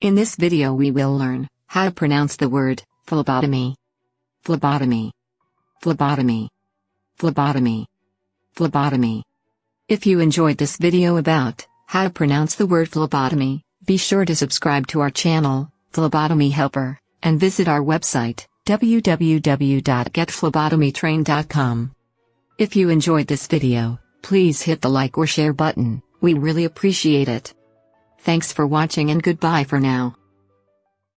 In this video we will learn how to pronounce the word phlebotomy. Phlebotomy. Phlebotomy. Phlebotomy. Phlebotomy. If you enjoyed this video about how to pronounce the word phlebotomy, be sure to subscribe to our channel, Phlebotomy Helper, and visit our website, www.getphlebotomytrain.com. If you enjoyed this video, please hit the like or share button, we really appreciate it. Thanks for watching and goodbye for now.